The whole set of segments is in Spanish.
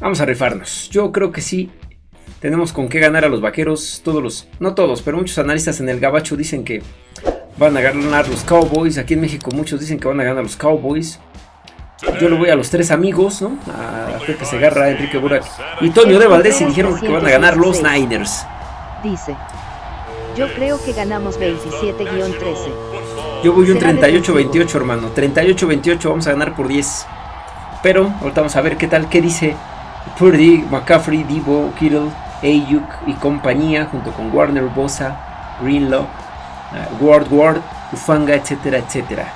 Vamos a rifarnos. Yo creo que sí. Tenemos con qué ganar a los vaqueros. Todos los. No todos, pero muchos analistas en el Gabacho dicen que van a ganar los Cowboys. Aquí en México muchos dicen que van a ganar los Cowboys. Yo lo voy a los tres amigos, ¿no? A Pepe Segarra, Enrique Burak y Toño de Valdés y dijeron que van a ganar los Niners. Dice. Yo creo que ganamos 27-13. Yo voy un 38-28, hermano. 38-28, vamos a ganar por 10. Pero ahorita vamos a ver qué tal, qué dice Purdy, McCaffrey, Divo, Kittle, Ayuk y compañía, junto con Warner, Bosa, Greenlaw, uh, Ward Ward, Ufanga, etcétera, etcétera.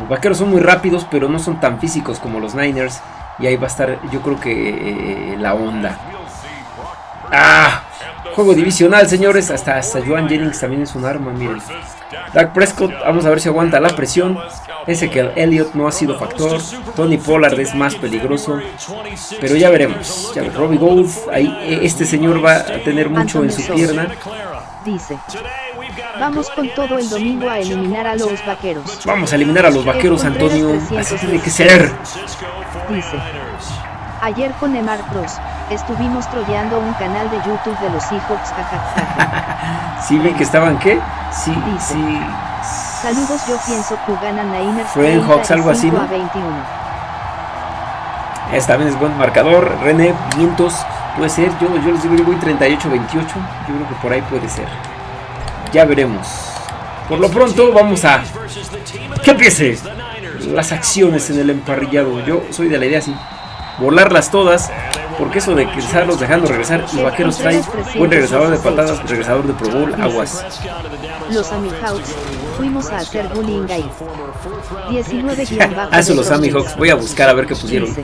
Los vaqueros son muy rápidos, pero no son tan físicos como los Niners. Y ahí va a estar, yo creo que eh, la onda. ¡Ah! Juego divisional, señores. Hasta, hasta Joan Jennings también es un arma, miren. Dak Prescott, vamos a ver si aguanta la presión. Ese que el Elliott no ha sido factor. Tony Pollard es más peligroso. Pero ya veremos. Ya, Robbie Gould, ahí eh, este señor va a tener mucho en su pierna. Dice. Vamos con todo el domingo a eliminar a los vaqueros. Vamos a eliminar a los vaqueros, Antonio. Así tiene que ser. Dice. Ayer con Emar Bros. Estuvimos troleando un canal de YouTube de los Seahawks. ¿Sí vi que estaban qué? Sí, sí. Saludos, yo pienso que ganan Niners. En Hawks algo así, ¿no? 21. Esta vez es buen marcador. René, vientos. Puede ser. Yo, yo les digo, yo voy 38-28. Yo creo que por ahí puede ser. Ya veremos. Por lo pronto vamos a que empiece las acciones en el emparrillado. Yo soy de la idea así. Volarlas todas. Porque eso de estarlos dejando regresar y vaqueros trae buen regresador de patadas, regresador de Pro Bowl, aguas. Los Amihawks, fuimos a hacer bullying ahí. 19 Ah, eso los Amihawks, voy a buscar a ver qué pusieron.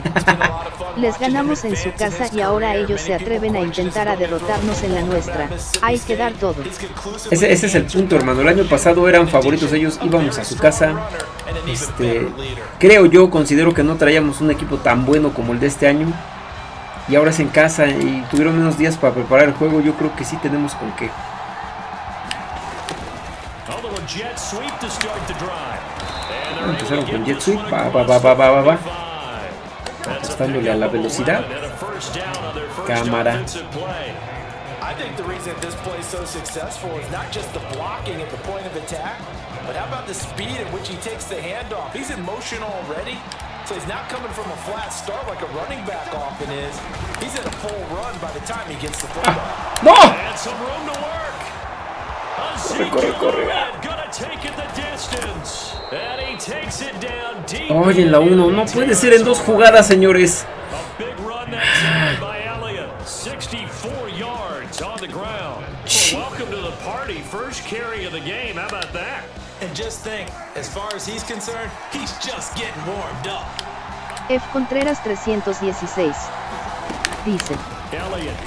Les ganamos en su casa y ahora ellos se atreven a intentar a derrotarnos en la nuestra. Hay que dar todo. Ese, ese es el punto, hermano. El año pasado eran favoritos ellos, íbamos a su casa. Este, creo yo, considero que no traíamos un equipo tan bueno como el de este año y ahora es en casa y tuvieron menos días para preparar el juego, yo creo que sí tenemos con qué. Empezaron con jet sweep, va, va, va, va, va, va, va. Apostándole a la velocidad. Cámara. I think the reason this play is so successful is not just the blocking at the point of attack, but how about the speed at which he takes the handoff? He's in motion already, So he's not coming from a flat start like a running back often is. He's in a full run by the time he gets the football. ¡No! And some room to work. Corre, corre, corre. Oye, en la 1, no puede ser en dos jugadas, señores. Carry of the game. How about that? And just think, as far as he's concerned, he's just getting warmed up. F. Contreras 316. Dice.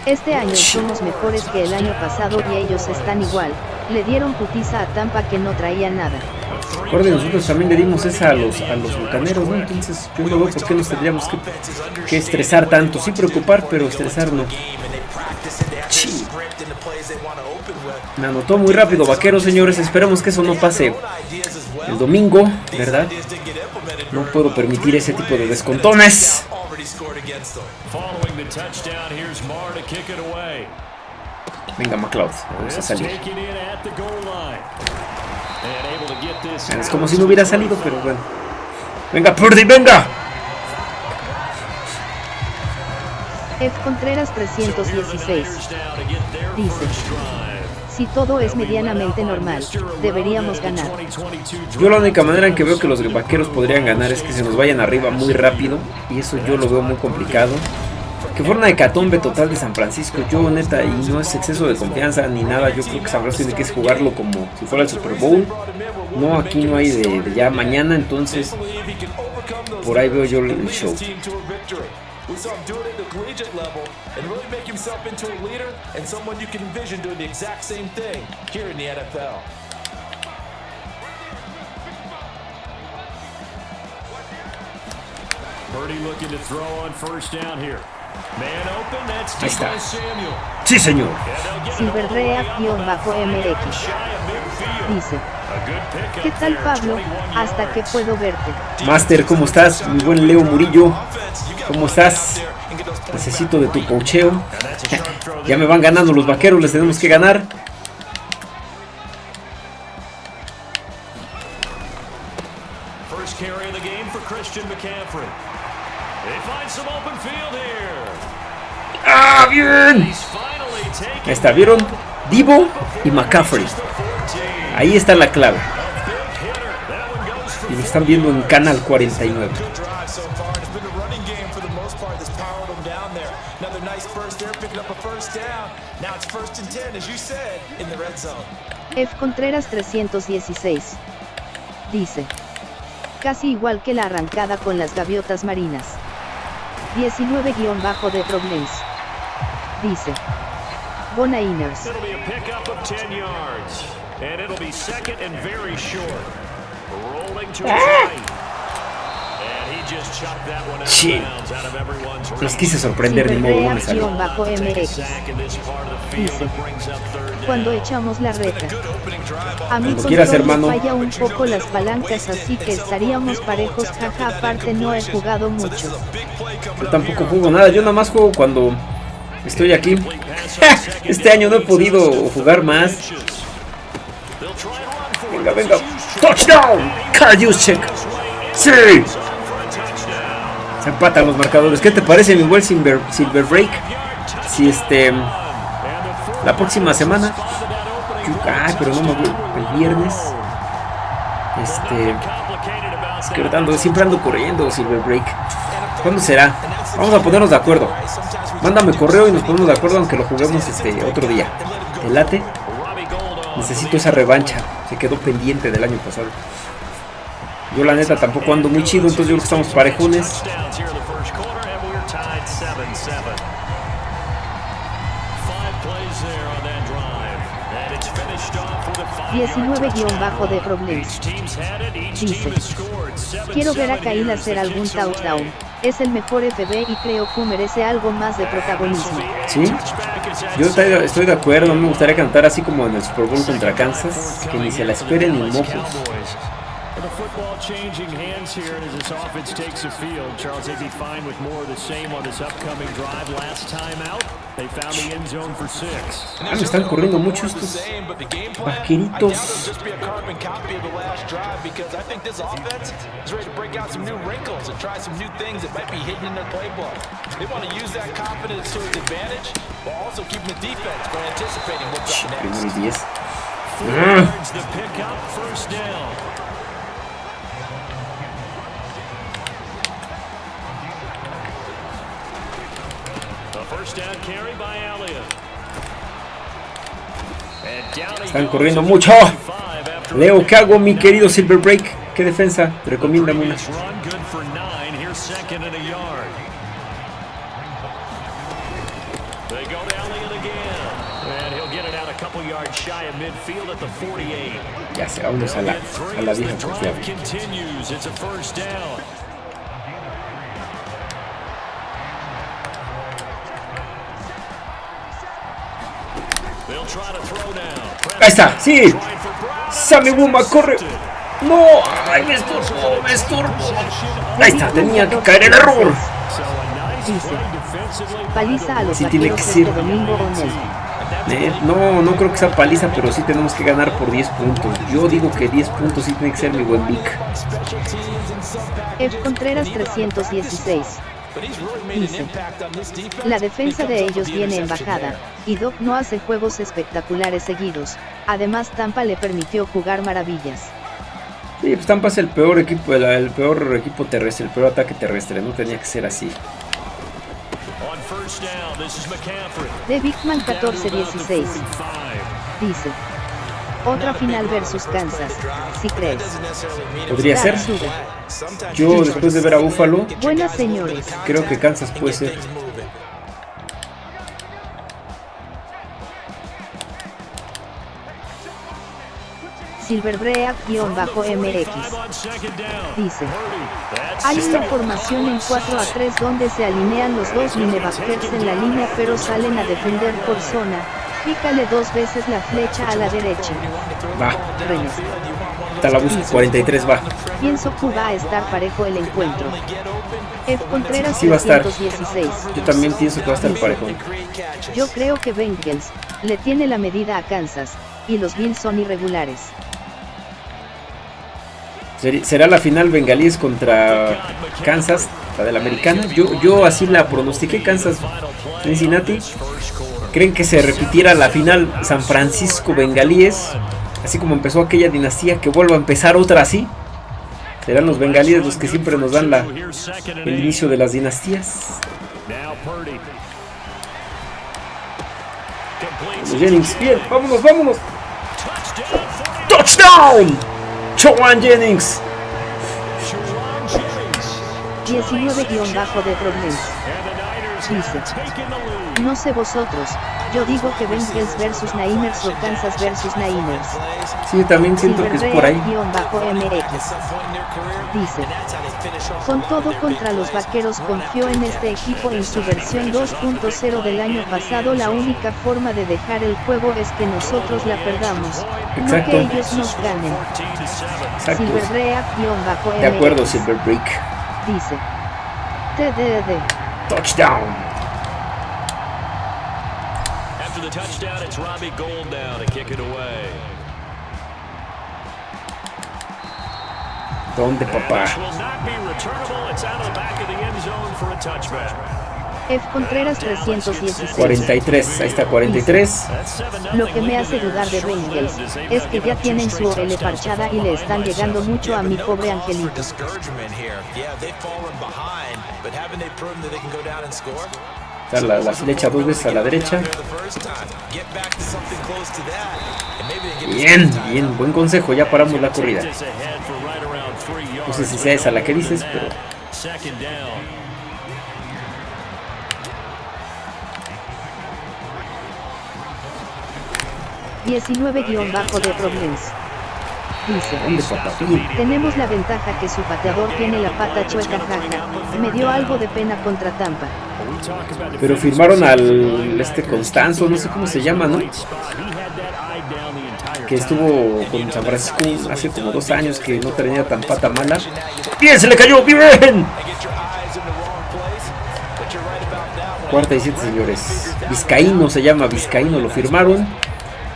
Este año somos mejores que el año pasado y ellos están igual. Le dieron putiza a Tampa que no traía nada. Recuerden, nosotros también le dimos esa a los, a los bucaneros, ¿no? Entonces, yo no veo por qué nos tendríamos que, que estresar tanto. Sí preocupar, pero estresar no. Me anotó muy rápido, vaqueros, señores. Esperemos que eso no pase el domingo, ¿verdad? No puedo permitir ese tipo de descontones. Venga, McLeod, vamos a salir. Es como si no hubiera salido, pero bueno. Venga, Purdy, venga. F. Contreras 316. Dice. Si todo es medianamente normal, deberíamos ganar. Yo la única manera en que veo que los vaqueros podrían ganar es que se nos vayan arriba muy rápido. Y eso yo lo veo muy complicado. Que fuera una hecatombe total de San Francisco. Yo neta, y no es exceso de confianza ni nada. Yo creo que San Francisco tiene que jugarlo como si fuera el Super Bowl. No, aquí no hay de, de ya mañana. Entonces, por ahí veo yo el show. We saw him do it at the collegiate level and really make himself into a leader and someone you can envision doing the exact same thing here in the NFL. Birdie looking to throw on first down here. Man open, that's Ahí está. Samuel. Sí, señor. Silverrea-MX. Dice. ¿Qué tal, Pablo? Hasta que puedo verte. Master, ¿cómo estás? Mi buen Leo Murillo. ¿Cómo estás? Necesito de tu cocheo. ya me van ganando los vaqueros, les tenemos que ganar. ¡Ah, bien! Ahí está, ¿vieron? Divo y McCaffrey. Ahí está la clave. Y lo están viendo en Canal 49. F. Contreras 316. Dice. Casi igual que la arrancada con las gaviotas marinas. 19- de Problems. Dice. Bona Inners. Sí. Los quise sorprender de modo, no me salió. Dice, cuando echamos la reta. A mí quieras, hermano. falla un poco las palancas, así que estaríamos parejos, jaja, aparte no he jugado mucho. Yo tampoco juego nada, yo nada más juego cuando estoy aquí. este año no he podido jugar más. Venga, venga. Touchdown. Juszczyk. Sí. Empatan los marcadores. ¿Qué te parece, mi buen Silver, Silver Break? Si este. La próxima semana. Ay, pero no. El viernes. Este. Es siempre ando corriendo, Silver Break. ¿Cuándo será? Vamos a ponernos de acuerdo. Mándame correo y nos ponemos de acuerdo aunque lo juguemos este otro día. ¿El late? Necesito esa revancha. Se quedó pendiente del año pasado. Yo la neta tampoco ando muy chido, entonces yo creo que estamos parejones. 19- de Problems. Dice, quiero ver a Kyle hacer algún touchdown. Es el mejor FB y creo que merece algo más de protagonismo. Sí, yo estoy de acuerdo, me gustaría cantar así como en el Super Bowl contra Kansas, que ni se la esperen ni mojos. The football changing hands here as this offense takes the field. Charles, they'd be fine with more of the same on this upcoming drive. Last time out, they found the end zone for six. Ah, me están corriendo mucho estos vaqueritos. just be a carbon copy of the last drive because I think this offense is ready to break out some new wrinkles and try some new things that might be hidden in their playbook. They want to use that confidence to its advantage while also keeping the defense from anticipating what's up next. Primero y 10. Yards the pickup, first down. Están corriendo mucho. 25 after Leo, ¿qué hago, mi querido Silver Break? ¿Qué defensa? Recomiéndame una. previous run, good for nine. Here's second and a Ahí está, sí. Sammy Wuma, corre. No, ay, me estorbo, me estorbo. Ahí está, tenía que caer el error. Dice, paliza a los Sí tiene que ser. este no. Eh, no, no creo que sea paliza, pero sí tenemos que ganar por 10 puntos. Yo digo que 10 puntos sí tiene que ser mi buen Vic. F. Contreras 316. But he's really made an Dice, impact on this defense. La defensa de ellos viene en bajada, y Doc no hace juegos espectaculares seguidos. Además Tampa le permitió jugar maravillas. Sí, pues Tampa es el peor equipo, el, el peor equipo terrestre, el peor ataque terrestre. No tenía que ser así. De Bigman Down to about the 14-16. 45. Dice. Otra final versus Kansas, si crees. Podría ser. Yo, después de ver a Buffalo, Buenas señores. creo que Kansas puede ser. Silverbreak-MX. Dice. Hay una formación en 4 a 3 donde se alinean los dos linebackers en la línea pero salen a defender por zona, Pícale dos veces la flecha a la derecha. Va. Renes. Está la busca. 43 va. Pienso que va a estar parejo el encuentro. F. Contreras Sí va a estar. 316. Yo también pienso que va a estar parejo. Yo creo que Bengals le tiene la medida a Kansas, y los Bills son irregulares. ¿Será la final bengalíes contra Kansas, la de la americana? Yo, yo así la pronostiqué, Kansas Cincinnati. ¿Creen que se repitiera la final San Francisco bengalíes? Así como empezó aquella dinastía, que vuelva a empezar otra así. Serán los bengalíes los que siempre nos dan el inicio de las dinastías. Jennings, bien, vámonos, vámonos. touchdown. 49 ¡Touchdown! Chowan Jennings. Sharon Jennings. 19-bajo de problemas. No sé vosotros, yo digo que Bengals versus Niners o Kansas versus Niners. Sí, también siento que es por ahí. MX. Dice, con todo contra los vaqueros confió en este equipo en su versión 2.0 del año pasado. La única forma de dejar el juego es que nosotros la perdamos, no Exacto. que ellos nos ganen. 14 to 7. Exacto. Silverrea-MX De acuerdo, Silver Brick. dice, TDD. Touchdown. After the touchdown, it's Robbie Gold now to kick it away. ¿Dónde, papá? This will not be returnable. It's out of the back of the end zone for a touchback. F. Contreras 316. 43, ahí está 43. That's 7 Lo que me hace dudar de Bengals es que ya tienen su OL parchada y le están llegando mucho a mi pobre angelito. la, la flecha dos veces a la derecha. Bien, bien, buen consejo. Ya paramos la corrida. No sé si sea esa la que dices, pero Second down. bajo de problemas. Dice, tenemos la ventaja que su pateador tiene la pata chueca jaja. Me dio algo de pena contra Tampa. Pero firmaron al este Constanzo, no sé cómo se llama, ¿no? Que estuvo con San Francisco hace como dos años que no tenía tan pata mala. ¡Bien! ¡Se le cayó! ¡Bien! Cuarta y siete, señores. Vizcaíno se llama, Vizcaíno lo firmaron.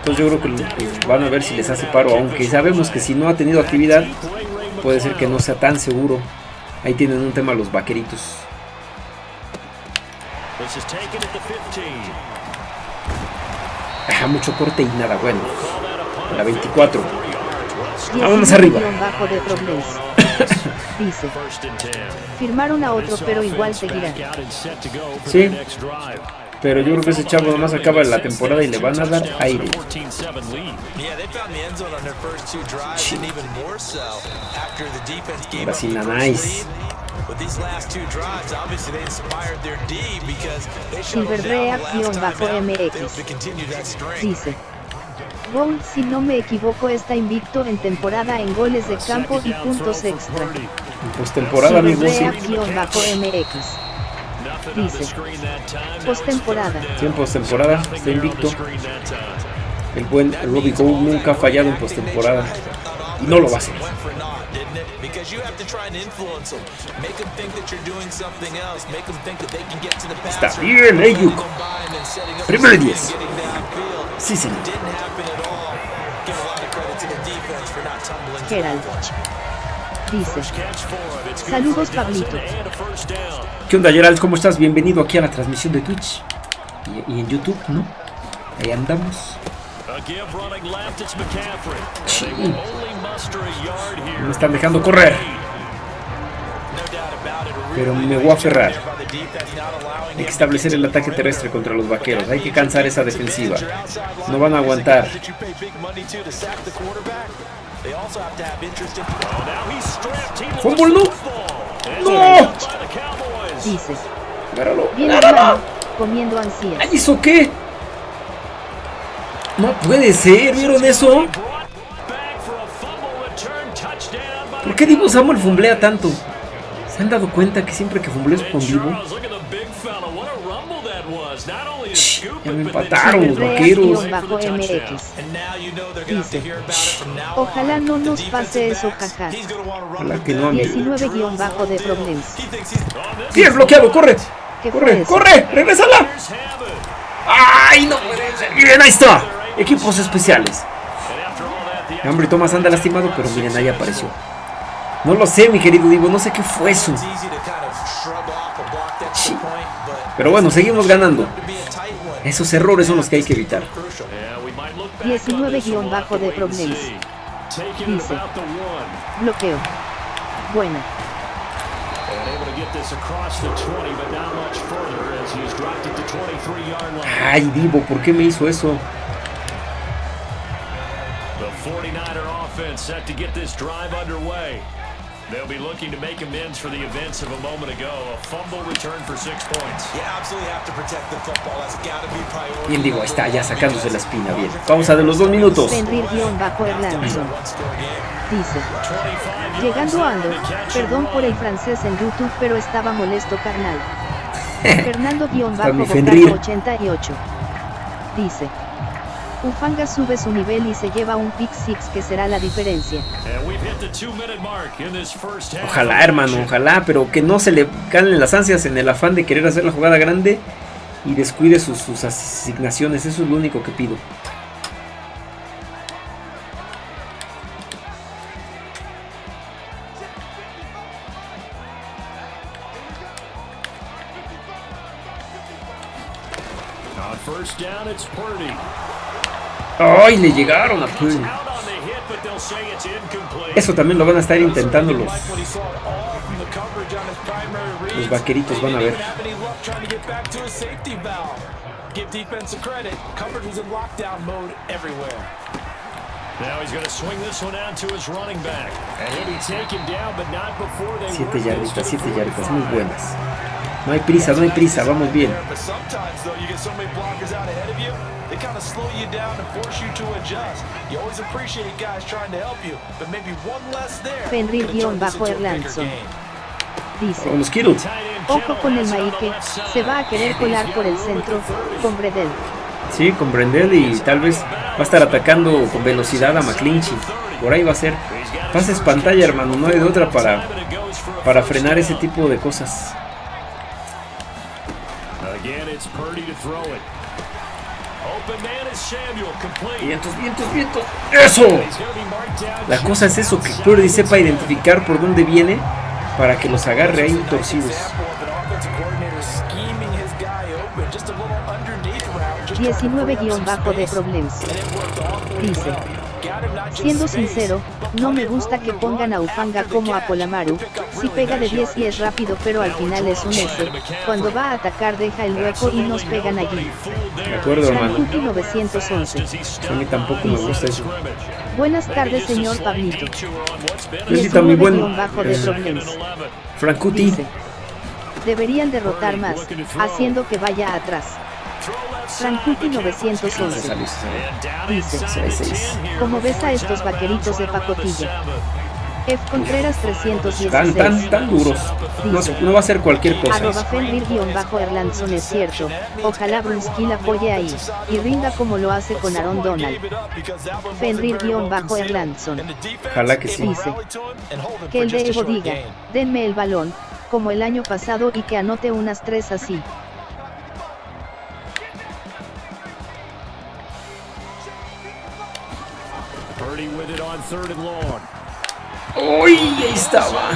Entonces yo creo que pues, van a ver si les hace paro, aunque sabemos que si no ha tenido actividad, puede ser que no sea tan seguro. Ahí tienen un tema los vaqueritos. This is taken at the 15. Ajá, mucho corte y nada bueno. La 24. Y Vámonos arriba. Dice, First and 10. firmaron a otro pero igual Offense seguirá. back out and set to go for Sí. Pero yo creo que ese chavo nomás acaba la temporada y le van a dar aire. 14-7 lead. Yeah, they found the end zone on their first two drives, and even more so after the defense gave Ahora sí, nice. lead. With these last two drives, obviously they inspired their D because they shut them Silverrea down the last time bajo out. They MX. hope to continue that string. Dice, Gold si no me equivoco está invicto en temporada en goles de campo y puntos extra. Sí. Silverrea bajo MX. Dice, postemporada. Sí, en postemporada, está invicto. El buen Robbie Gould nunca ha fallado en postemporada. Y no lo va a hacer. Went for naught, didn't it? Because you have to try and influence them. Make them think that you're doing something else. Make them think that they can get to the Está bien, Ayuk. Getting downfield. Sí, señor. Didn't happen at all. Give a lot of credit to the defense for not tumbling. Gerald. Saludos, Pablito. ¿Qué onda, Gerald? ¿Cómo estás? Bienvenido aquí a la transmisión de Twitch. Y, en YouTube, ¿no? Ahí andamos. Sí. Me están dejando correr. Pero me voy a aferrar. Hay que establecer el ataque terrestre contra los vaqueros. Hay que cansar esa defensiva. No van a aguantar. Oh, now he's stripped. He Fumble, lost no. No. it's by the Cowboys. dice, Agárralo. hermano, comiendo ansías. ¡Ay, ¿Eso qué? No puede ser, ¿vieron eso? ¿Por qué Divo Samuel fumblea tanto? ¿Se han dado cuenta que siempre que fumbleo es con Divo? Ya me empataron los vaqueros. bajo MX. Dice, ojalá no nos pase eso, jaja. Ojalá que no, amigo. 19 bajo de problemas. Bien bloqueado, corre. ¿Qué fue Corre, corre, regrésala. Ay, no. Bien, ahí está. Equipos especiales. Hombre, Thomas anda lastimado, pero miren, ahí apareció. No lo sé, mi querido Divo, no sé qué fue eso. Pero bueno, seguimos ganando. Esos errores son los que hay que evitar. 19 bajo de problemas. Dice, bloqueo. Buena. Ay, Divo, ¿por qué me hizo eso? The 49er offense set to get this drive underway. They'll be looking to make amends for the events of a moment ago. A fumble return for six points. You absolutely have to protect the football. That's got to be priority. Bien, Divo, ahí está, ya sacándose la espina. Bien, pausa de los dos minutos. Bajo. Dice, llegando Ando, perdón por el francés en YouTube, pero estaba molesto carnal. Fernando Está mi bajo Fenrir. 88. Dice, Ufanga sube su nivel y se lleva un pick six que será la diferencia. Ojalá, hermano, ojalá, pero que no se le calen las ansias en el afán de querer hacer la jugada grande y descuide sus, sus asignaciones. Eso es lo único que pido. On first down, it's Purdy. ¡Ay! Le llegaron a incomplete. Eso también lo van a estar intentando los, los vaqueritos. Van a ver. Siete yarditas, siete yarditas, muy 45. buenas. No hay prisa, no hay prisa, vamos bien. They kind of slow you down and force you to adjust. You always appreciate guys trying to help you, but maybe one less there. Fenrir could've turned this bajo into a bigger Erlandson. game. Dice, ojo con el Maike, se va a querer colar por el centro, con Bredel. Sí, con Brendel y tal vez va a estar atacando con velocidad a McClinchy. Por ahí va a ser. Pases pantalla, hermano, no hay de otra para, para frenar ese tipo de cosas. Again, it's Purdy to throw it. Vientos, vientos, vientos. ¡Eso! La cosa es eso, que Purdy sepa identificar por dónde viene para que los agarre ahí torcidos. Example of an offensive coordinator scheming his guy open, just a little underneath route, just trying to 19 free up guion some bajo de space, problemas. Dice, Siendo sincero, no me gusta que pongan a Ufanga como a. Polamaru, si pega de nice 10 y es rápido pero al final es un S, cuando va a atacar deja el hueco y nos pegan allí. De acuerdo, hermano. Frankuti 911. A mí tampoco me gusta eso. Buenas tardes señor Pablito. Felicita a mi buen 19 bajo de eh. Dice, deberían derrotar más, haciendo que vaya atrás. Frankuti Se 911. salió, se salió. Dice, Seis, seis. como ves a estos vaqueritos de pacotilla. F. Contreras Tan, 316. tan, tan duros. No, no va a ser cualquier cosa. Arroba Fenrir-Erlandson es cierto. Ojalá Brunskill apoye ahí. Y rinda como lo hace con Aaron Donald. Fenrir-Erlandson. Ojalá que sí. Dice, Que el de Evo diga, denme el balón, como el año pasado y que anote unas tres así. ¡Uy! Ahí estaba.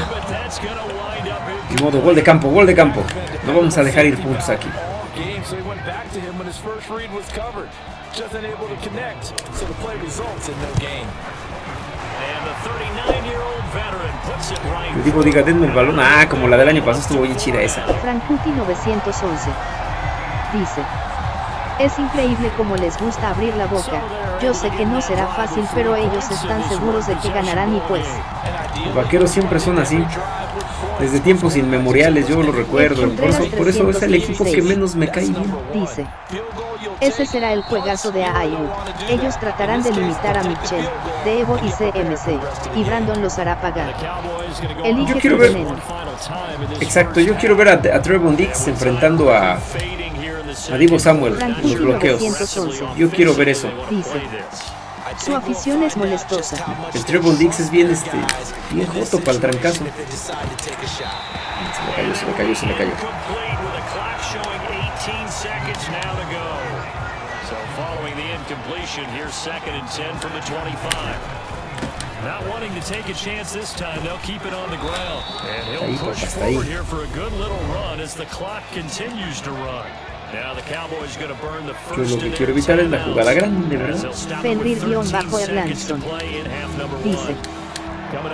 Ni modo, gol de campo, gol de campo. No vamos a dejar ir puntos aquí. all game, so he went back to him when his first read was covered. Just unable to connect, so the play results in no gain. And the 39-year-old veteran puts it right. Le digo, diga, denme el balón. Ah, como la del año pasado estuvo bien chida esa. Frankuti 911. Dice. Es increíble como les gusta abrir la boca. Yo sé que no será fácil, pero ellos están seguros de que ganarán y pues. Los vaqueros siempre son así. Desde tiempos inmemoriales, yo lo recuerdo. Por eso, por eso es el equipo que menos me cae bien. Dice. Ese será el juegazo de AIU. Ellos tratarán de limitar a Mitchell, de Evo y CMC, y Brandon los hará pagar. Elige Yo quiero ver- Exacto, yo quiero ver a, a Trevon Dix enfrentando a, fading here in the A Divo Samuel, los bloqueos. 911. Yo quiero ver eso. Dice. Su afición es molestosa. El Treble Dix es bien, este, bien joto para el trancazo. Se le cayó, se le cayó, se le cayó. Complete with the clock showing 18 seconds now to go. So following the incompletion, here's second and 10 from the 25. Not wanting to take a chance this time, they'll keep it on the ground. And Ahí, he'll push forward here for a good little run as the clock continues to run. Now the Cowboys going to burn the Yo lo que quiero evitar es la jugada grande, ¿verdad? they'll stop it with 13 Fenrir-Bajo seconds to Erlandson. Dice.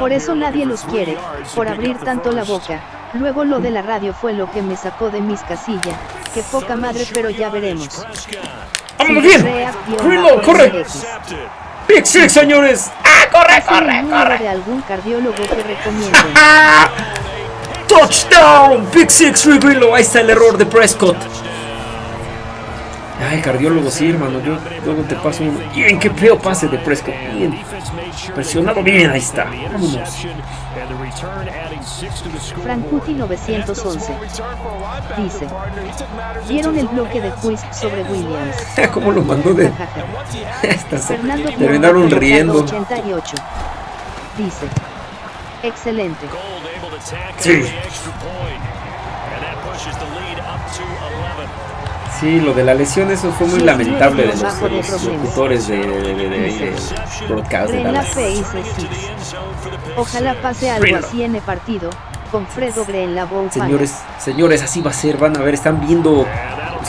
Por eso nadie los quiere, por abrir tanto la boca. Luego lo de la radio fue lo que me sacó de mis casillas. Qué poca madre, pero ya veremos. ¡Vámonos bien! ¡Grillo, corre! ¡Pick six, señores! ¡Ah, corre, corre, corre! de algún cardiólogo que recomienden. ¡Ah! ¡Touchdown! ¡Pick six, Grillo! Ahí está el error de Prescott. Ay, cardiólogo, sí, hermano. Yo luego te paso uno. Bien, qué feo pase de Prescott. Bien. Presionado bien, ahí está. Vámonos. Frankuti 911. Dice. ¿Vieron el bloque de quiz sobre Williams? ¿Cómo lo mandó de.? Fernando Terminaron riendo. 88. Dice. Excelente. Sí. Sí, lo de la lesión, eso fue muy lamentable de los, de locutores de, de, de, de, broadcast de Dallas. Ojalá pase algo así en el partido. Con Fredo Gre en la bowl. Señores, señores, así va a ser. Van a ver, están viendo.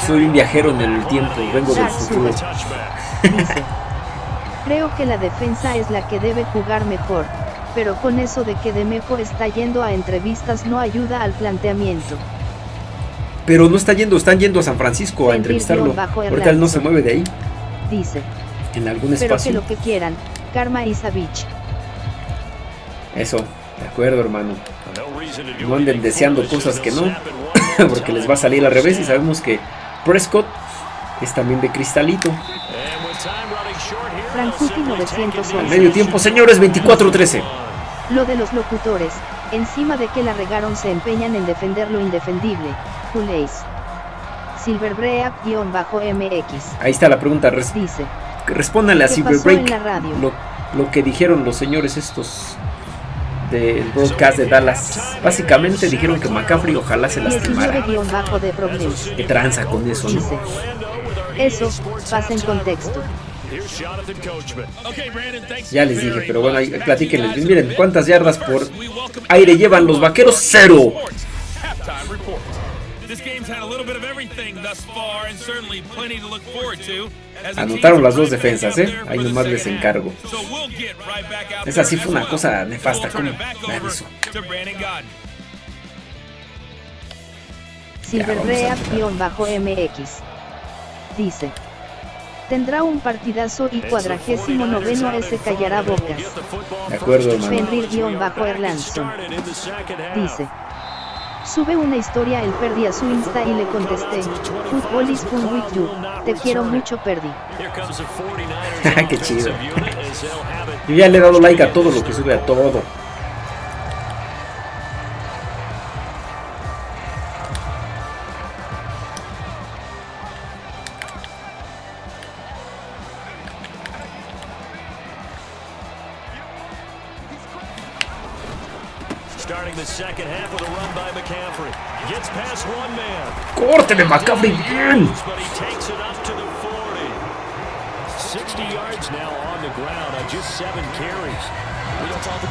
Soy un viajero en el tiempo, vengo del futuro. Dice. Creo que la defensa es la que debe jugar mejor. Pero con eso de que Demeco está yendo a entrevistas no ayuda al planteamiento. Pero no está yendo, están yendo a San Francisco a entrevistarlo. Ahorita él no se mueve de ahí, Dice. en algún Pero que espacio. lo que quieran. Karma. Eso, de acuerdo, hermano. No anden deseando cosas que no, porque les va a salir al revés. Y sabemos que Prescott es también de cristalito. Frankuti 911. Al medio tiempo, señores, 24-13. Lo de los locutores, encima de que la regaron se empeñan en defender lo indefendible. Juleis. Silverbreak-MX. Ahí está la pregunta. res- Dice. Respóndanle a ¿Qué Silver pasó en Break la radio? lo, lo que dijeron los señores estos del broadcast de Dallas. Básicamente dijeron que McCaffrey ojalá se lastimara. 19- de problemas. ¿Qué tranza con eso, no? Dice. Eso, pasa en contexto. Ya les dije, pero bueno, platíquenles. Miren, ¿cuántas yardas por aire llevan los vaqueros? Cero. Halftime report. This game's had a little bit of everything thus far and certainly plenty to look forward to. as the Anotaron las dos defensas, ¿eh? Ahí nomás les encargo. Esa sí fue una cosa nefasta. Godden. Silverbreak-MX. Dice. Tendrá un partidazo y cuadragésimo noveno ese callará bocas. De acuerdo, hermano. Fenrir-Erlandson. Dice. Sube una historia el Perdi a su Insta y le contesté. Football is fun with you. Te quiero mucho Perdi. Qué chido. Yo ya le he dado like a todo lo que sube, a todo. Just seven carries.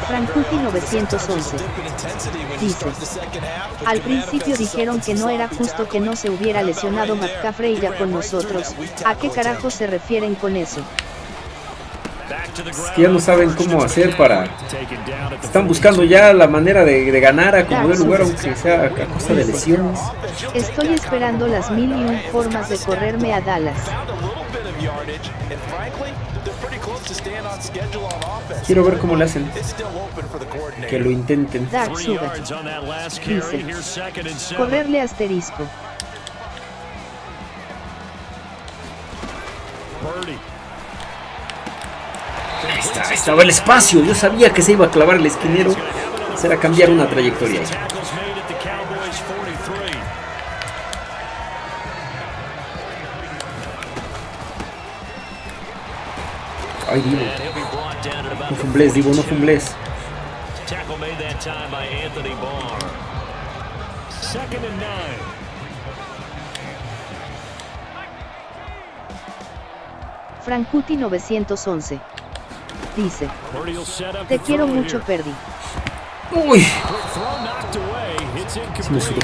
Frankuti 911. Dice. Al principio dijeron que no era justo que no se hubiera lesionado McCaffrey ya con nosotros. ¿A qué carajo se refieren con eso? Es que ya no saben cómo hacer para... Están buscando ya la manera de, de ganar a como de lugar, aunque sea a costa de lesiones. Estoy esperando las mil y un formas de correrme a Dallas. A. Quiero ver cómo le hacen. Que lo intenten. Dark Sugar. Dice. Correrle asterisco. Purdy. Ahí está, estaba el espacio. Yo sabía que se iba a clavar el esquinero. Será cambiar una trayectoria. Ay, Divo. No fumbles, Divo, no fumbles. Frankuti 911 Dice, te quiero mucho. Perdi. Uy, sí me to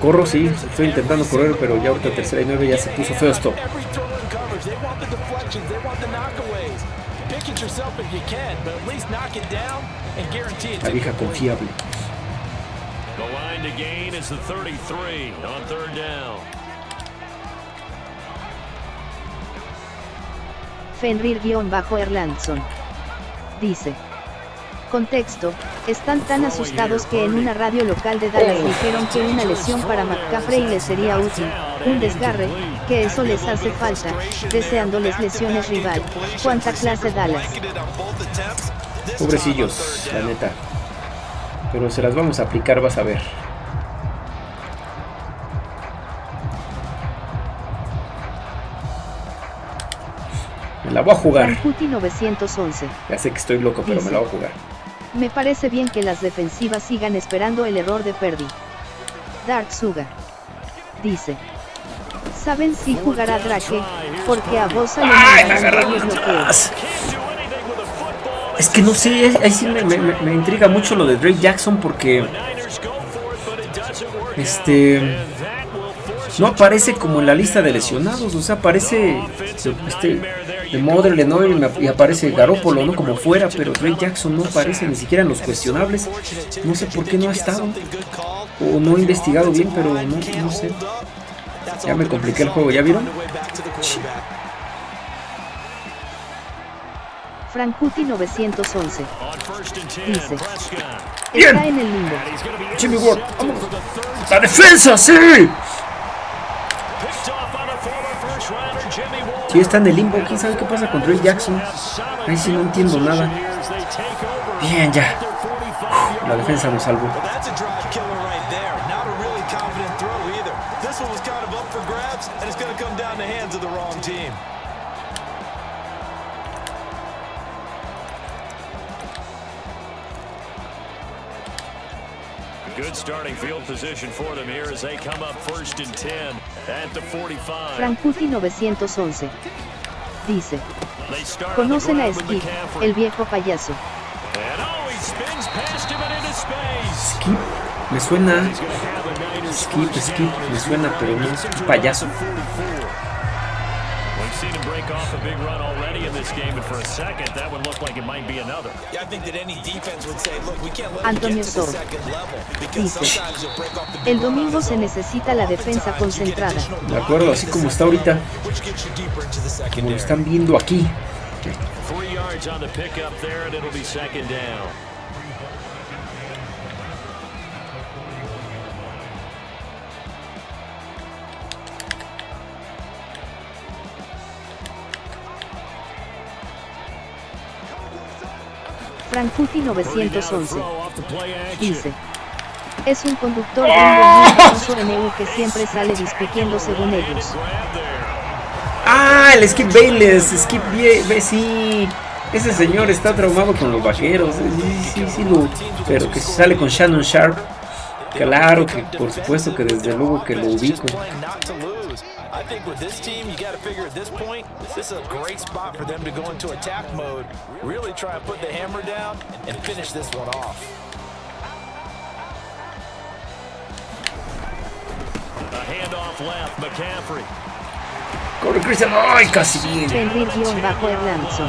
Corro, sí, estoy intentando correr, pero ya ahorita tercera y nueve ya se puso feo esto. Every throw in coverage, they want the deflections, they want the knockaways. Pick it yourself if you can, but at least knock it down and guarantee it. La vieja confiable. The line to gain is the 33 on third down. Fenrir-Erlandson. Dice. Contexto, están tan asustados que en una radio local de Dallas dijeron que una lesión para McCaffrey les sería útil, un desgarre, que eso les hace falta, deseándoles lesiones rival. ¿Cuánta clase Dallas? Pobrecillos, la neta. Pero se las vamos a aplicar, vas a ver. Me la voy a jugar. Frankuti 911. Ya sé que estoy loco, pero me la voy a jugar. Me parece bien que las defensivas sigan esperando el error de Perdi. Dark Suga. Dice. ¿Saben si jugará Drake? Porque a Bosa le. Es que no sé, ahí sí me, me- intriga mucho lo de Drake Jackson porque Este- no aparece como en la lista de lesionados, o sea, aparece este, de Mother Lenoir y, aparece Garópolo, ¿no? Como fuera, pero Drake Jackson no aparece ni siquiera en los cuestionables. No sé por qué no ha estado, o no he investigado bien, pero no, no sé. Ya me compliqué el juego, ¿ya vieron? Frankuti 911. on first and 10. Dice. Bien. Está en el limbo. Jimmy Ward, vamos. ¡La defensa, sí! Sí, está en el limbo, quién sabe qué pasa con Drake Jackson. Ahí sí no entiendo nada. Bien, ya. at their 45-yard La defensa nos salvó. Frankuti 911. Dice. ¿Conocen a Skip, el viejo payaso? And oh, he spins past him and into space. Skip, me suena. Skip, skip, me suena, pero no. Into Payaso. Seen him break off a big run already in this game, but for a second, that would look like it might be another. Yeah, I think that any defense would say, look, we can't let Antonio them get to the Sol. second level because Dice. sometimes you'll break off the big El domingo se necesita la defensa concentrada. De acuerdo, así como está ahorita, como lo están viendo aquí. Three yards on the pickup there, and it'll be second down. Frankuti Purdy now to 911. throw off the play action. Dice. Es un conductor en EU que siempre sale discutiendo según ellos. Ah, el Skip Bayless, Skip Be- sí. Ese señor está traumado con los vaqueros. Sí, sí, sí, lo, pero que sale con Shannon Sharp. Claro que, por supuesto que desde luego que lo ubico. Corre Christian, ay, casi bien. Fenrir-Erlandson.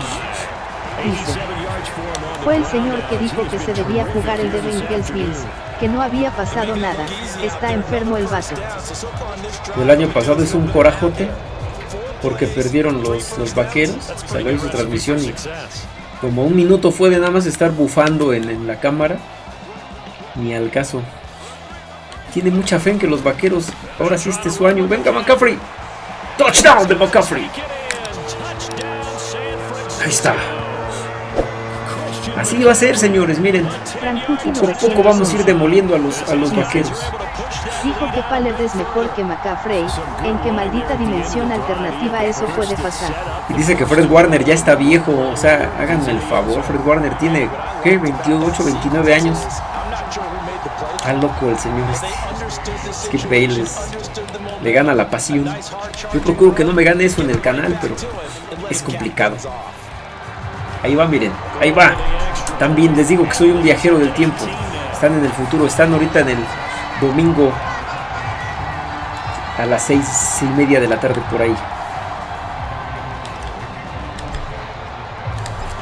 Dice. 87 yards for him on the Fue el señor que dijo que se debía jugar el de Bengals Bills, que no había pasado nada, está enfermo el drive, El año pasado es un corajote porque perdieron los, los vaqueros. Salió su transmisión como un minuto fue de nada más estar bufando en, en la cámara. Ni al caso. Tiene mucha fe en que los vaqueros, ahora sí este es su año. Venga McCaffrey. Touchdown de McCaffrey. Ahí está. Así va a ser, señores, miren. Poco a poco vamos a ir demoliendo a los, a los vaqueros. Dijo que Pallard es mejor que McCaffrey, en qué maldita dimensión alternativa eso puede pasar. Y dice que Fred Warner ya está viejo, o sea, háganme el favor, Fred Warner tiene, ¿qué? 28, 29 años. Está loco el señor este. Skip Bayless. Le gana la pasión. Yo procuro que no me gane eso en el canal, pero es complicado. Ahí va, miren, ahí va. También les digo que soy un viajero del tiempo. Están en el futuro, están ahorita en el domingo a las seis y media de la tarde por ahí.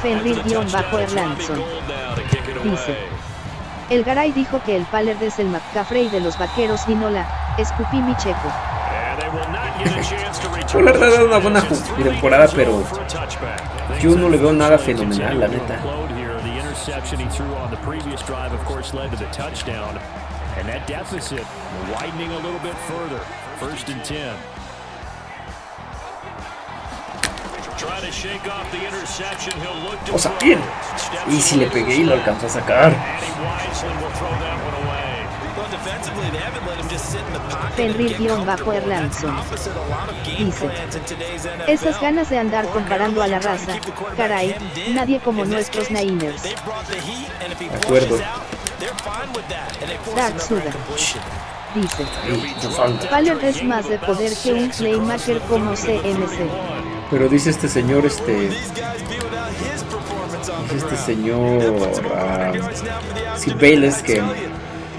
Fenrir-Erlandson dice: El Garay dijo que el Pallard es el McCaffrey de los vaqueros y no la escupí mi checo. Dado una buena temporada, pero yo no le veo nada fenomenal, la neta. And that deficit widening a little bit further. First and 10. O sea, bien. Y si le pegué y lo alcanzó a sacar. Fenrir-Erlandson dice: Esas ganas de andar comparando a la raza, caray, nadie como nuestros Niners. De acuerdo. Dark Suda dice: Pallard es más de poder que un playmaker como CMC. Pero dice este señor, este. Este señor. Uh, Sid Bayless que,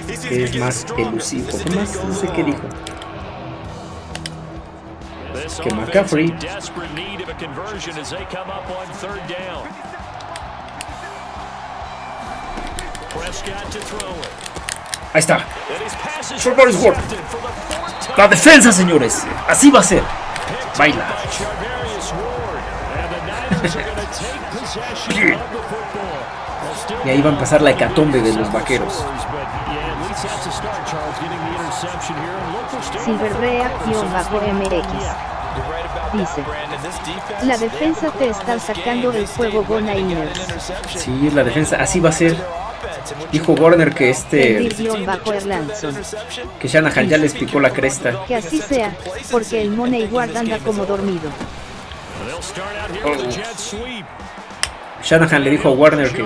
que es más elusivo. ¿Qué más? No sé qué dijo. Que McCaffrey. Ahí está. La defensa, señores. Así va a ser. Baila. y ahí va a empezar la hecatombe de los vaqueros. Silverbrea-MX dice La defensa te está sacando el fuego Go Niners. Sí, la defensa, así va a ser. Dijo Warner que este. Que Shanahan ya les picó la cresta. Que así sea, porque el Money Guard anda como dormido. Oh. Shanahan le dijo a Warner que,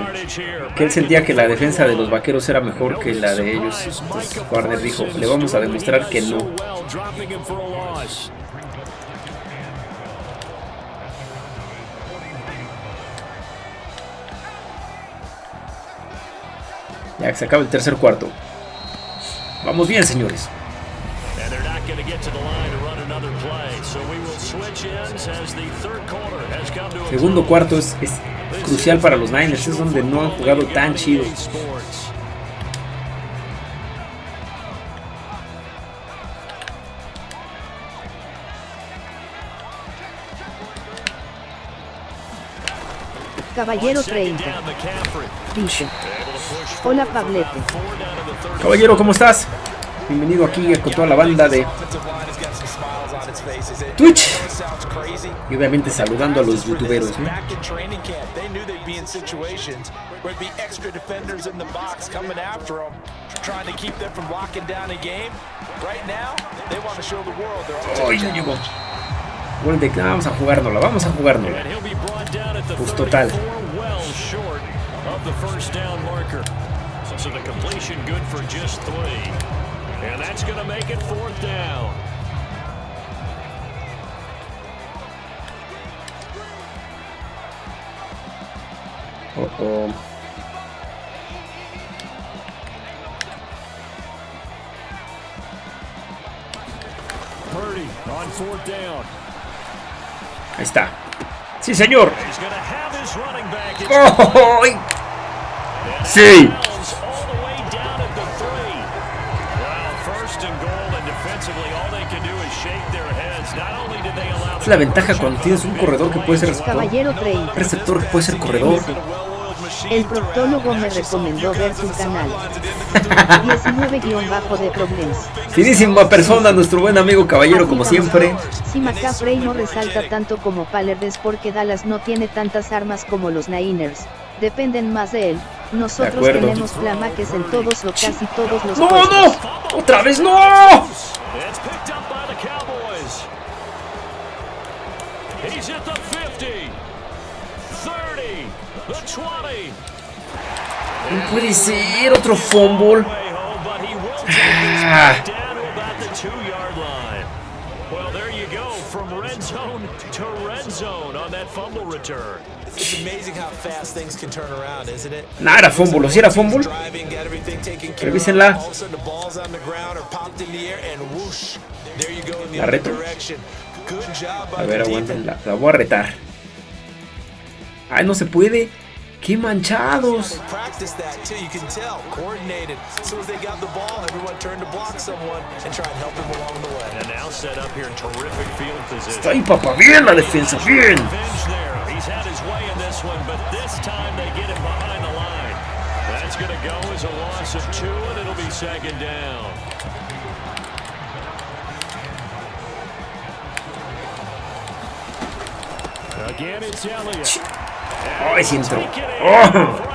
que, él sentía que la defensa de los vaqueros era mejor que la de ellos. Entonces Warner dijo, le vamos a demostrar que no. Ya que se acaba el tercer cuarto. Vamos bien, señores. Segundo cuarto es, es, crucial para los Niners, es donde no han jugado tan chido. Caballero 30. Dice. Hola Pablete. Caballero, ¿cómo estás? Bienvenido aquí con toda la banda de Twitch. Y obviamente saludando a los youtuberos. ¿no? Oh, ya llegó. Gol de vamos a jugárnosla, vamos a jugárnosla. Pues total. So the completion good for just three. And that's going to make it fourth down. Ahí está. Sí, señor. ¡Oh! Sí. Es la ventaja cuando tienes un corredor que puede ser receptor. Receptor que puede ser corredor. El proctólogo me recomendó ver su canal. 19-bajo de problemas. Finísima persona, nuestro buen amigo caballero, como siempre. Si McCaffrey no resalta tanto como Pallard es porque Dallas no tiene tantas armas como los Niners. Dependen más de él. Nosotros acuerdo. tenemos flamaques en todos o casi todos los ¡No, puestos. no! ¡Otra vez no! It's picked up by the Cowboys. He's at the 50, 30, the 20. No puede ser otro fumble. Ah. Nah, era fumble. ¿Sí era fumble? Revísenla. La reto. A ver, aguanten, la, la voy a retar. Ay, no se puede. ¡Qué manchados! Está ahí, papá. Bien la defensa, bien. Again, it's Elliott. Ay, sí entró. Oh.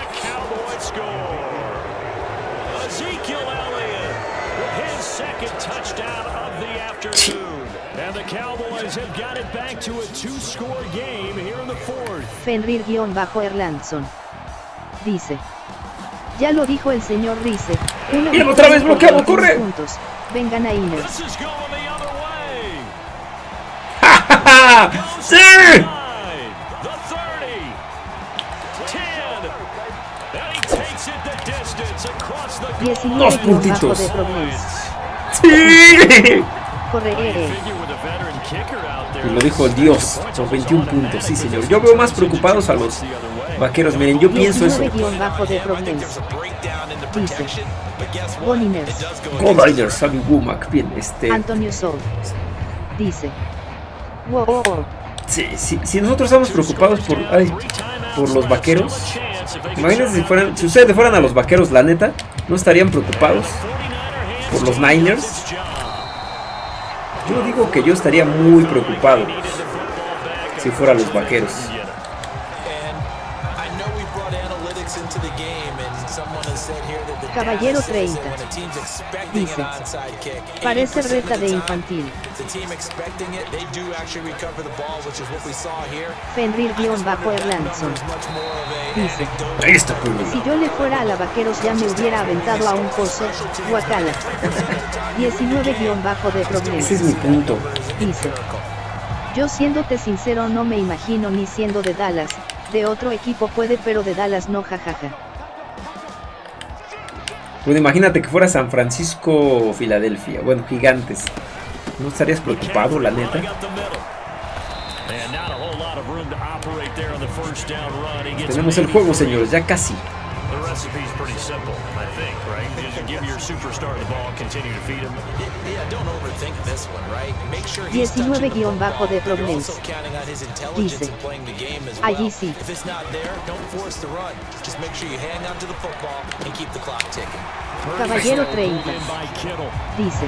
Fenrir-Erlandson. Dice. Ya lo dijo el señor Rice. Victoria otra vez bloqueado, 21 corre. puntos. Vengan a way. ¡Sí! Kicker out there. Y lo dijo el Dios, por 21 puntos, sí señor. Yo veo más preocupados a los vaqueros, miren, yo pienso eso. 19 guion bajo de I think Problems. there's a breakdown in the Dice. Niners, Sammy Womack, bien, este... Antonio Sol. Dice. Wow. Sí, sí, si nosotros estamos preocupados por, ay, por los vaqueros, imagínense si, fueran, si ustedes fueran a los vaqueros, la neta, no estarían preocupados por los Niners. Yo digo que yo estaría muy preocupado si fuera los vaqueros. We saw here. Fenrir-Erlandson. It's much more of a Dice. anecdotal Ahí está. Si yo le fuera a la vaqueros ya me hubiera aventado a un pozo. Guacala. 19 guion bajo de Problems. Ese es mi punto. Dice. Yo siéndote sincero no me imagino ni siendo de Dallas, de otro equipo puede pero de Dallas no jajaja. Pues imagínate que fuera San Francisco o Filadelfia, bueno, gigantes. ¿No estarías preocupado, la neta? Tenemos el juego, señores, ya casi. The recipe's pretty simple, I think, right? Just give your superstar the ball, continue to feed him. Yeah, don't overthink this one, right? Make sure he's 19 touching the guion bajo de football, but you're Problems. also counting on his intelligence Dice. in playing the game as well. Allí sí. If it's not there, don't force the run. Just make sure you hang on to the football and keep the clock ticking. Caballero 30. In by Kittle. Dice.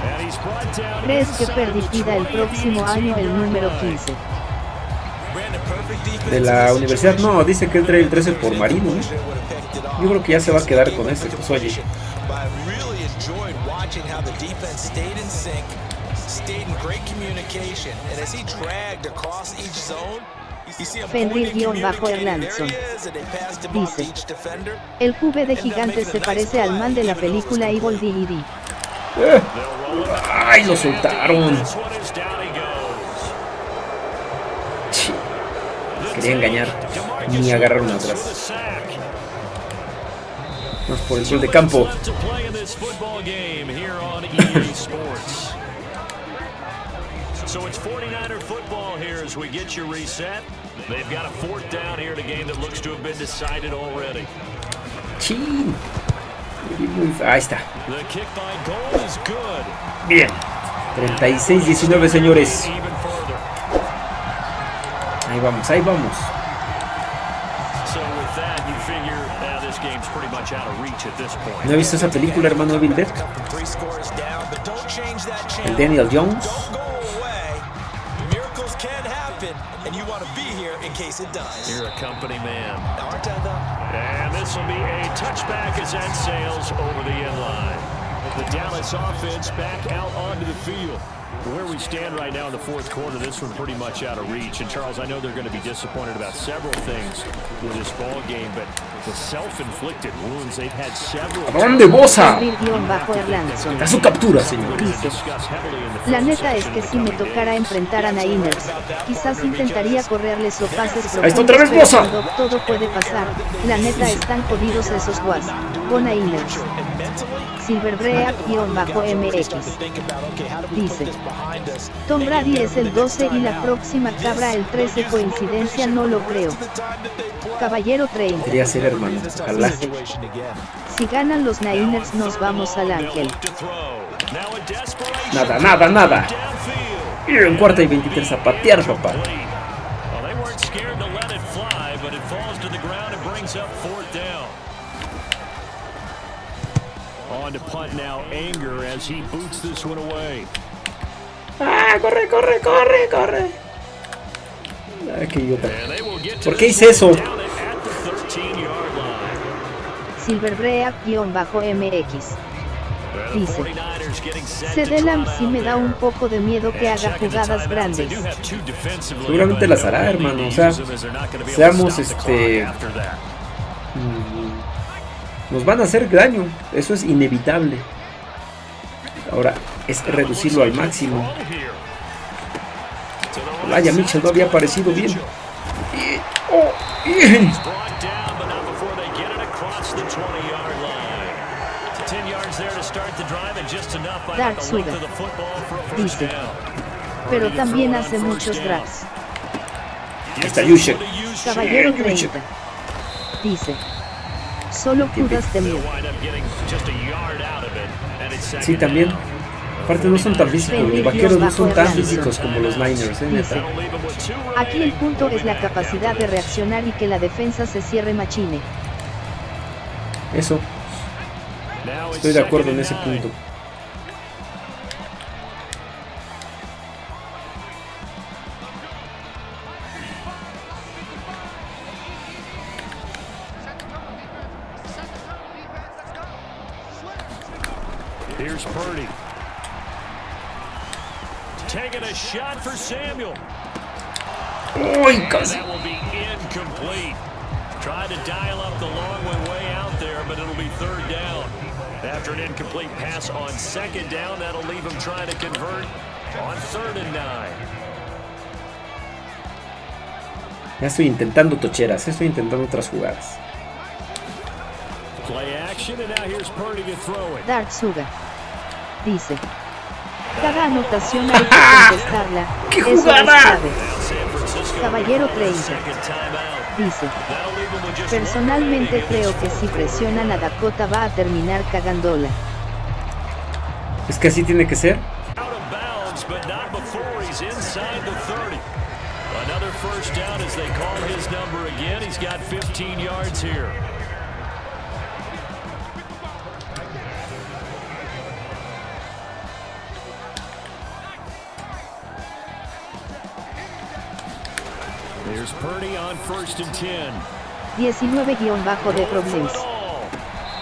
¿Crees que el the 20 próximo año el número line. 15? De la universidad, no, dice que él trae el 13 por Marino, ¿no? Yo creo que ya se va a quedar con ese, pues oye. Bajo communicating, Erlandson. there he is, and they passed him off to Dice. El QB de gigantes se parece al man de la película Evil D.D. Eh, ¡Ay, lo soltaron! Quería engañar. Ni agarraron With a atrás. Vamos por el gol de campo. So it's 49er football here as we get reset. They've got a fourth down here in a game that looks to have been decided already. Chin. Ahí está. Bien. 36-19, señores. Reach at this point. ¿No he visto esa película, hermano Evil Dead? El. Daniel Jones. Don't go away. Miracles can happen, and you want to be here in case it does. You're a company man. Aren't I, though? And this will be a touchback as that sails over the end line. The Dallas offense back out onto the field. Where we stand right now in the fourth quarter, this one pretty much out of reach. And Charles, I know they're going to be disappointed about several things with this ball game, but the self-inflicted wounds they've had several. ¿A dónde Bosa? A su captura, señor. Dice, La neta es que si me tocara enfrentar a Niners, quizás intentaría correrles o pases Ahí está otra vez Bosa. todo puede pasar. La neta están jodidos esos guas. Go Niners. Silverbreak-MX. Dice, Tom Brady es el 12 y la próxima cabra el 13. Coincidencia no lo creo. Caballero 30. Quería ser hermano. Ojalá. Dice, Si ganan los Niners nos vamos al ángel. Nada, nada, nada. Y en cuarta y 23 a patear, papá. Anger as he boots this one away. Ah, corre, corre, corre, corre. Ah, qué idiota. And they will get to ¿Por qué hice eso? one down at the 13-yard line. Silverbreak-MX. Dice, 49ers getting set to Cedelam sí me da un poco de miedo que haga jugadas grandes. Seguramente las hará, hermano, o sea, seamos, este, Nos van a hacer daño. Eso es inevitable. Ahora es reducirlo al máximo. Side. Mitchell no había aparecido bien. Y- oh, y- Brought down, but not before they get it across the 20-yard line. 10 yards there to start the drive and just enough by Dark first Dice. Pero también hace muchos drags. Ahí está Yushek. Caballero Sí, 30. Dice, solo cudas de miedo. Sí, también. Aparte no son tan físicos. Los vaqueros no son tan físicos como los Niners, eh, neta. Aquí el punto es la capacidad de reaccionar y que la defensa se cierre machine. Eso, estoy de acuerdo en ese punto. For Samuel. ¡Uy, And casi! that will be incomplete. Tried to dial up the long one way out there, but it'll be third down. After an incomplete pass on second down, that'll leave him trying to convert on third and nine. Ya estoy intentando tocheras, ya estoy intentando otras jugadas. Play action, and now here's Purdy to throw it. Dark Suga. Dice, cada anotación hay que contestarla. ¡Qué Eso jugada! Caballero 30. second timeout. Dice, personalmente creo que si presionan a Dakota va a terminar cagándola. Es que así tiene que ser. Out of bounds, but not before he's inside the 30. Another first down as they call his number again. He's got 15 yards here. There's Purdy on first and 10. 19 bajo de problemas.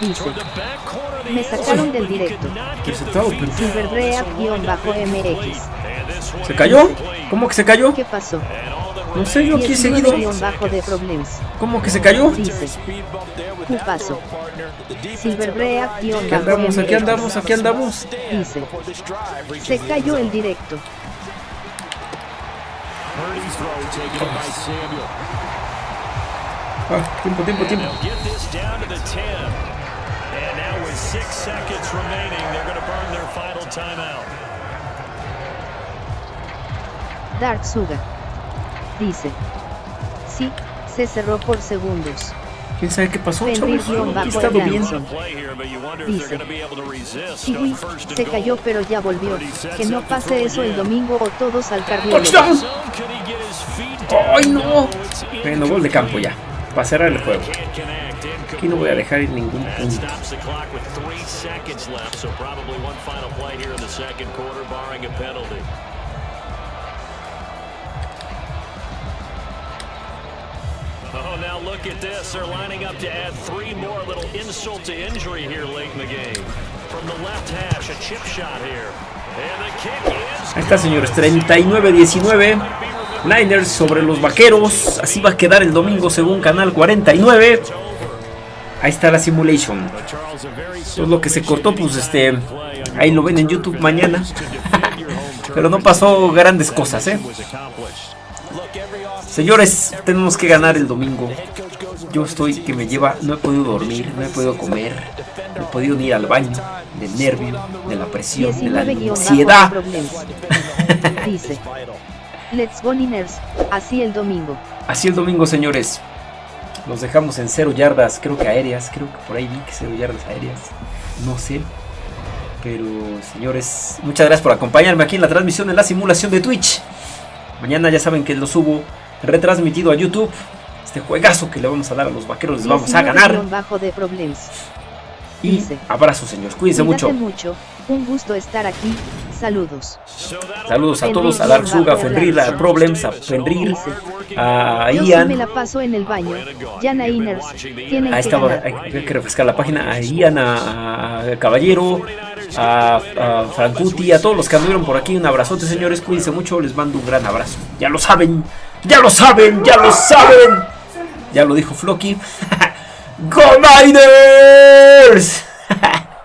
Dice, Me sacaron del directo. could not get the Resultado, feet pero- down, Silverbreak-bajo so MX. And this one ¿Se cayó? ¿Cómo que se cayó? ¿Qué pasó? No sé, yo aquí he seguido. 19 bajo de problemas. ¿Cómo que se cayó? Dice, Un paso. Silverbreak-bajo Aquí andamos, aquí andamos, aquí andamos. Dice, se cayó el directo. Ah, tiempo, tiempo, tiempo. They'll get this down to the 10. And now with six seconds remaining, they're going to burn their final timeout. Dark Suga. Dice, sí, se cerró por segundos. ¿Quién sabe qué pasó, chavos? You wonder if Dice, and se cayó pero ya volvió. Que no pase eso el domingo o todos al cardiólogo. ¡Ay, no! Bueno, gol de campo ya. Para cerrar el juego. Aquí no voy a dejar ir ningún punto. Now look at this. They're lining up to add three more. A little insult to injury here late in the game. From the left hash, a chip shot here. And the kick is Ahí está, señores. 39-19. Niners sobre los vaqueros. Así va a quedar el domingo según Canal 49. Ahí está la simulation. Eso es lo que se cortó, pues este. Ahí lo ven en YouTube mañana. Pero no pasó grandes cosas, ¿eh? Señores, tenemos que ganar el domingo. Yo estoy que me lleva, no he podido dormir, no he podido comer, no he podido ir al baño, del nervio, de la presión, de la 19 ansiedad. Dice. Let's go Niners, así el domingo. Así el domingo, señores. Los dejamos en cero yardas, creo que aéreas, creo que por ahí vi que cero yardas aéreas. No sé. Pero, señores, muchas gracias por acompañarme aquí en la transmisión en la simulación de Twitch. Mañana ya saben que lo subo retransmitido a YouTube. Este juegazo que le vamos a dar a los vaqueros les vamos a ganar. Bajo de problems. Y dice. abrazos, señores. Cuídense mucho. mucho. Un gusto estar aquí. Saludos. Saludos a todos, a Dark Suga, a Fenrir, a Problems, a Fenrir, a Yo sí Ian. me la paso en el baño. Yana Iners. Tienen Ahí que estaba, hay, hay que refrescar la página. A Ian, a, a Caballero, a, a Francuti, a todos los que anduvieron por aquí. Un abrazote, señores. Cuídense mucho. Les mando un gran abrazo. Ya lo saben, ya lo saben, ya lo saben. Ya lo dijo Floki. ¡Go Niners!